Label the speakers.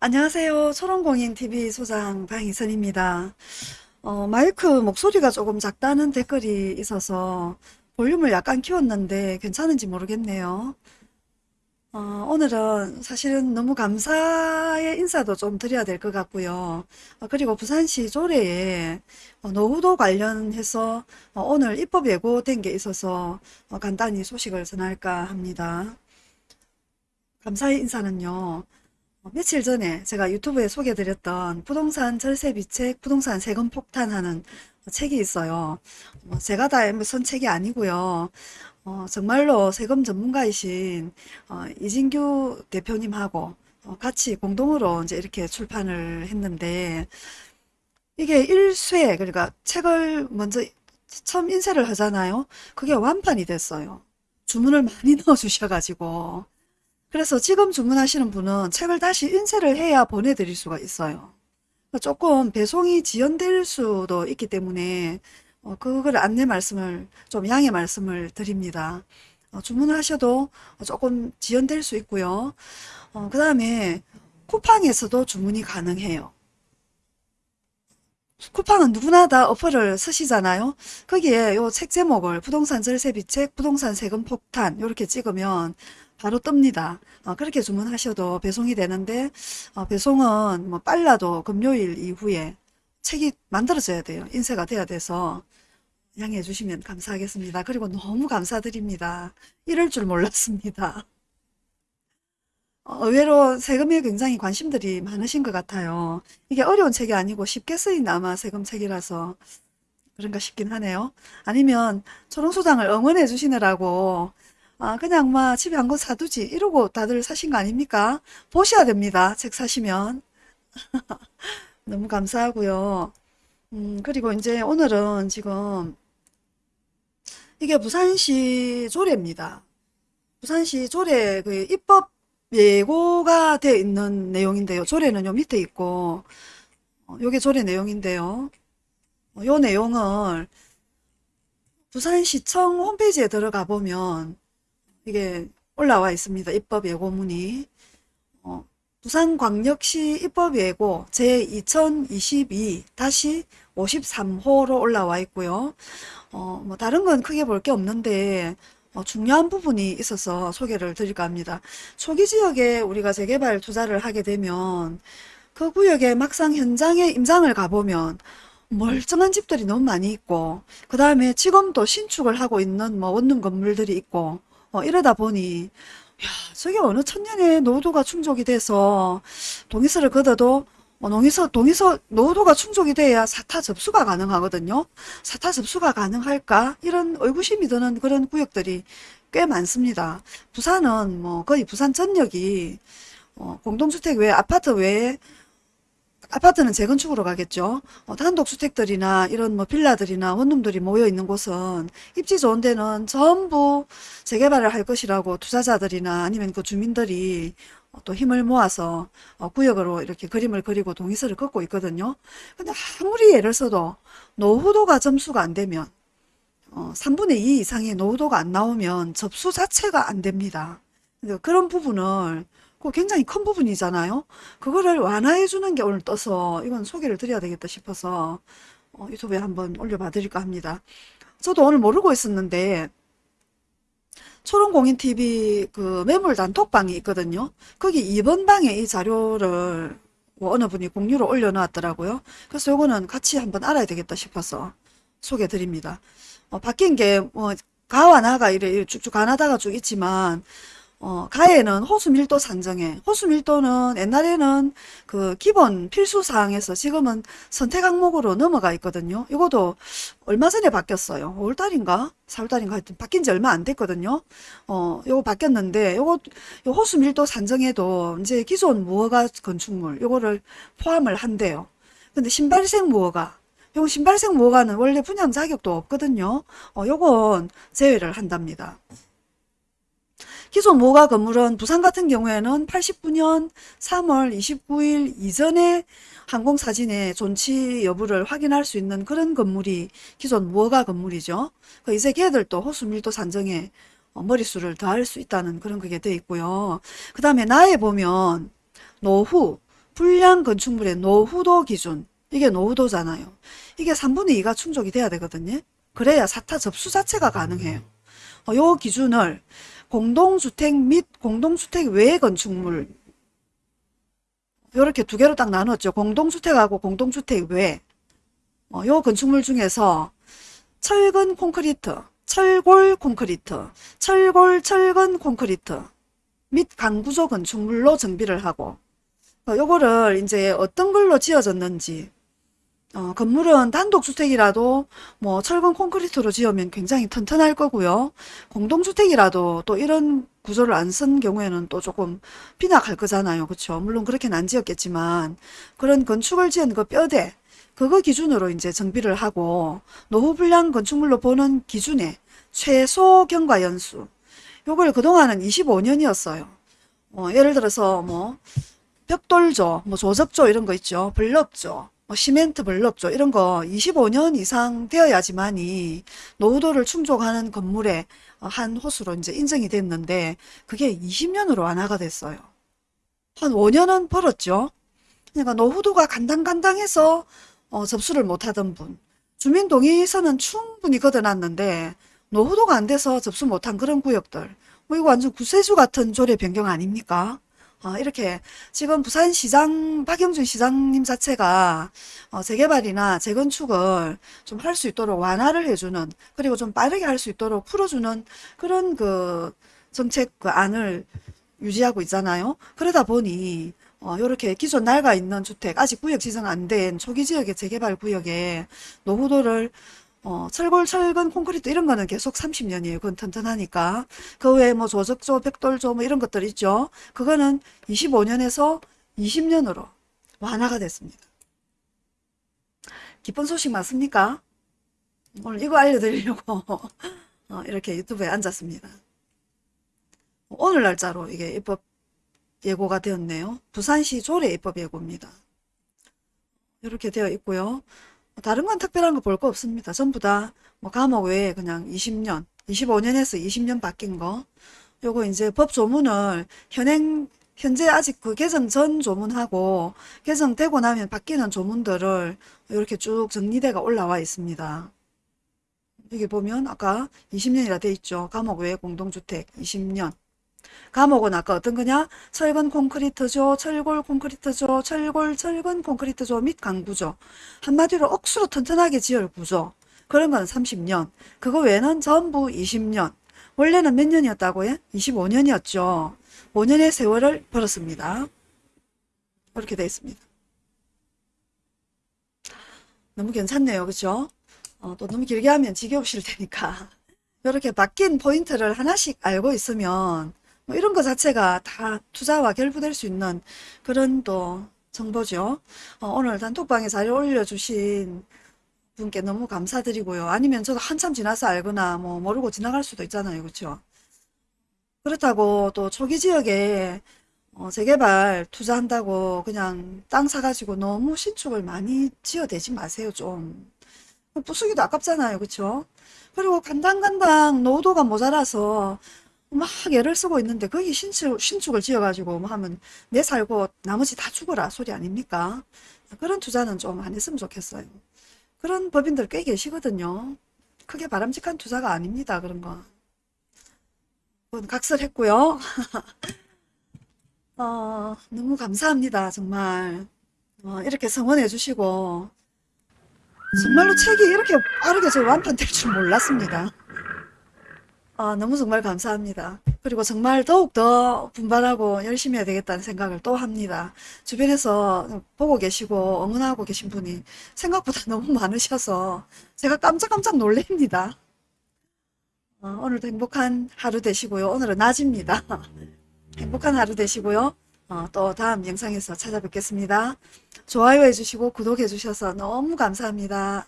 Speaker 1: 안녕하세요. 초롱공인TV 소장 방희선입니다. 어, 마이크 목소리가 조금 작다는 댓글이 있어서 볼륨을 약간 키웠는데 괜찮은지 모르겠네요. 어, 오늘은 사실은 너무 감사의 인사도 좀 드려야 될 것 같고요. 어, 그리고 부산시 조례에 어, 노후도 관련해서 어, 오늘 입법 예고된 게 있어서 어, 간단히 소식을 전할까 합니다. 감사의 인사는요. 어, 며칠 전에 제가 유튜브에 소개드렸던 부동산 절세비책, 부동산 세금 폭탄하는 책이 있어요. 뭐 제가 다쓴 책이 아니고요. 어, 정말로 세금 전문가이신 어, 이진규 대표님하고 어, 같이 공동으로 이제 이렇게 출판을 했는데 이게 1쇄 그러니까 책을 먼저 처음 인쇄를 하잖아요. 그게 완판이 됐어요. 주문을 많이 넣어 주셔 가지고 그래서 지금 주문하시는 분은 책을 다시 인쇄를 해야 보내드릴 수가 있어요. 조금 배송이 지연될 수도 있기 때문에 어, 그걸 안내 말씀을 좀 양해 말씀을 드립니다. 어, 주문을 하셔도 조금 지연될 수 있고요. 어, 그 다음에 쿠팡에서도 주문이 가능해요. 쿠팡은 누구나 다 어플을 쓰시잖아요. 거기에 요 책 제목을 부동산 절세 비책, 부동산 세금 폭탄 이렇게 찍으면 바로 뜹니다. 어, 그렇게 주문하셔도 배송이 되는데 어, 배송은 뭐 빨라도 금요일 이후에 책이 만들어져야 돼요. 인쇄가 돼야 돼서 양해해 주시면 감사하겠습니다. 그리고 너무 감사드립니다. 이럴 줄 몰랐습니다. 어, 의외로 세금에 굉장히 관심들이 많으신 것 같아요. 이게 어려운 책이 아니고 쉽게 쓰인 아마 세금 책이라서 그런가 싶긴 하네요. 아니면 초롱소장을 응원해 주시느라고 아 그냥 막 집에 한 권 사두지 이러고 다들 사신 거 아닙니까? 보셔야 됩니다. 책 사시면. 너무 감사하고요. 음, 그리고 이제 오늘은 지금 이게 부산시 조례입니다. 부산시 조례 그 입법 예고가 되어 있는 내용인데요. 조례는 요 밑에 있고 어, 요게 조례 내용인데요. 어, 요 내용을 부산시청 홈페이지에 들어가 보면 이게 올라와 있습니다. 입법 예고문이. 어, 부산광역시 입법 예고 제2022-53호로 올라와 있고요. 어, 뭐 다른 건 크게 볼 게 없는데 어, 중요한 부분이 있어서 소개를 드릴까 합니다. 초기 지역에 우리가 재개발 투자를 하게 되면 그 구역에 막상 현장에 임장을 가보면 멀쩡한 집들이 너무 많이 있고 그 다음에 지금도 신축을 하고 있는 뭐 원룸 건물들이 있고 어, 이러다 보니 야 저게 어느 천년에 노후도가 충족이 돼서 동의서를 걷어도 어, 동의서, 동의서 노후도가 충족이 돼야 사타 접수가 가능하거든요. 사타 접수가 가능할까? 이런 의구심이 드는 그런 구역들이 꽤 많습니다. 부산은 뭐 거의 부산 전역이 어, 공동주택 외에 아파트 외에 아파트는 재건축으로 가겠죠. 어, 단독주택들이나 이런 뭐 빌라들이나 원룸들이 모여 있는 곳은 입지 좋은 데는 전부 재개발을 할 것이라고 투자자들이나 아니면 그 주민들이 어, 또 힘을 모아서 어, 구역으로 이렇게 그림을 그리고 동의서를 긋고 있거든요. 근데 아무리 예를 써도 노후도가 점수가 안 되면 어, 3분의 2 이상의 노후도가 안 나오면 접수 자체가 안 됩니다. 그런 부분을 그 굉장히 큰 부분이잖아요. 그거를 완화해 주는 게 오늘 떠서 이건 소개를 드려야 되겠다 싶어서 어, 유튜브에 한번 올려봐 드릴까 합니다. 저도 오늘 모르고 있었는데 초롱공인TV 그 매물 단톡방이 있거든요. 거기 2번 방에 이 자료를 뭐 어느 분이 공유로 올려놨더라고요. 그래서 요거는 같이 한번 알아야 되겠다 싶어서 소개 드립니다. 어, 바뀐 게 뭐 가와 나가 이래 쭉쭉 가나다가 쭉 있지만 어, 가에는 호수 밀도 산정에 호수 밀도는 옛날에는 그 기본 필수 사항에서 지금은 선택 항목으로 넘어가 있거든요. 이것도 얼마 전에 바뀌었어요. 5월달인가? 4월달인가 하여튼 바뀐 지 얼마 안 됐거든요. 어, 요거 바뀌었는데 요거 요 호수 밀도 산정에도 이제 기존 무허가 건축물 요거를 포함을 한대요. 근데 신발생 무허가 요 신발생 무허가는 원래 분양 자격도 없거든요. 어, 요건 제외를 한답니다. 기존 모가 건물은 부산 같은 경우에는 89년 3월 29일 이전에 항공사진의 존치 여부를 확인할 수 있는 그런 건물이 기존 무허가 건물이죠. 그 이제 걔들도 호수밀도 산정에 어, 머릿수를 더할 수 있다는 그런 그게 돼 있고요. 그 다음에 나에 보면 노후 불량 건축물의 노후도 기준 이게 노후도잖아요. 이게 3분의 2가 충족이 돼야 되거든요. 그래야 사타 접수 자체가 가능해요. 어, 요 기준을 공동주택 및 공동주택 외 건축물 이렇게 두 개로 딱 나눴죠. 공동주택하고 공동주택 외. 어, 요 건축물 중에서 철근 콘크리트, 철골 콘크리트, 철골 철근 콘크리트 및 강구조 건축물로 정비를 하고 어, 요거를 이제 어떤 걸로 지어졌는지 어, 건물은 단독주택이라도 뭐 철근 콘크리트로 지으면 굉장히 튼튼할 거고요. 공동주택이라도 또 이런 구조를 안 쓴 경우에는 또 조금 빈약할 거잖아요. 그렇죠? 물론 그렇게는 안 지었겠지만 그런 건축을 지은 그 뼈대 그거 기준으로 이제 정비를 하고 노후 불량 건축물로 보는 기준에 최소 경과 연수 요걸 그동안은 25년이었어요. 어, 예를 들어서 뭐 벽돌조, 뭐 조적조 이런 거 있죠. 블럭조, 뭐 시멘트 블럭조 이런 거 25년 이상 되어야지만이 노후도를 충족하는 건물의 어, 한 호수로 이제 인정이 됐는데 그게 20년으로 완화가 됐어요. 한 5년은 벌었죠. 그러니까 노후도가 간당간당해서 어, 접수를 못하던 분. 주민동의서는 충분히 걷어놨는데 노후도가 안 돼서 접수 못한 그런 구역들. 뭐 이거 완전 구세주 같은 조례 변경 아닙니까? 어, 이렇게 지금 부산시장 박영준 시장님 자체가 어, 재개발이나 재건축을 좀 할 수 있도록 완화를 해주는 그리고 좀 빠르게 할 수 있도록 풀어주는 그런 그 정책 그 안을 유지하고 있잖아요. 그러다 보니 어, 요렇게 기존 낡아 있는 주택 아직 구역 지정 안 된 초기 지역의 재개발 구역에 노후도를 어, 철골, 철근, 콘크리트 이런 거는 계속 30년이에요. 그건 튼튼하니까. 그 외에 뭐 조적조, 백돌조 뭐 이런 것들 있죠. 그거는 25년에서 20년으로 완화가 됐습니다. 기쁜 소식 맞습니까? 오늘 이거 알려드리려고 어, 이렇게 유튜브에 앉았습니다. 오늘 날짜로 이게 입법 예고가 되었네요. 부산시 조례 입법 예고입니다. 이렇게 되어 있고요. 다른 건 특별한 거 볼 거 없습니다. 전부 다 뭐 감옥 외에 그냥 20년, 25년에서 20년 바뀐 거. 요거 이제 법 조문을 현행 현재 아직 그 개정 전 조문하고 개정되고 나면 바뀌는 조문들을 이렇게 쭉 정리대가 올라와 있습니다. 여기 보면 아까 20년이라 돼 있죠. 감옥 외 공동주택 20년. 감옥은 아까 어떤 거냐? 철근 콘크리트조, 철골 콘크리트조, 철골 철근 콘크리트조 및 강구조. 한마디로 억수로 튼튼하게 지을 구조. 그런 건 30년. 그거 외에는 전부 20년. 원래는 몇 년이었다고요? 25년이었죠. 5년의 세월을 벌었습니다. 그렇게 되어 있습니다. 너무 괜찮네요. 그죠? 어, 또 너무 길게 하면 지겨우실 테니까. 이렇게 바뀐 포인트를 하나씩 알고 있으면 뭐 이런 것 자체가 다 투자와 결부될 수 있는 그런 또 정보죠. 어, 오늘 단톡방에 자료 올려주신 분께 너무 감사드리고요. 아니면 저도 한참 지나서 알거나 뭐 모르고 지나갈 수도 있잖아요. 그렇죠? 그렇다고 또 초기 지역에 어, 재개발 투자한다고 그냥 땅 사가지고 너무 신축을 많이 지어대지 마세요. 좀. 부수기도 아깝잖아요. 그렇죠? 그리고 간당간당 노후도가 모자라서 막 애를 쓰고 있는데 거기 신축, 신축을 지어가지고 뭐 하면 내 살고 나머지 다 죽어라 소리 아닙니까? 그런 투자는 좀 안 했으면 좋겠어요. 그런 법인들 꽤 계시거든요. 크게 바람직한 투자가 아닙니다. 그런 거. 각설했고요. 어, 너무 감사합니다. 정말. 어, 이렇게 성원해 주시고 정말로 책이 이렇게 빠르게 저 완판될 줄 몰랐습니다. 아, 너무 정말 감사합니다. 그리고 정말 더욱더 분발하고 열심히 해야 되겠다는 생각을 또 합니다. 주변에서 보고 계시고 응원하고 계신 분이 생각보다 너무 많으셔서 제가 깜짝깜짝 놀랍니다. 어, 오늘도 행복한 하루 되시고요. 오늘은 낮입니다. 행복한 하루 되시고요. 어, 또 다음 영상에서 찾아뵙겠습니다. 좋아요 해주시고 구독해 주셔서 너무 감사합니다.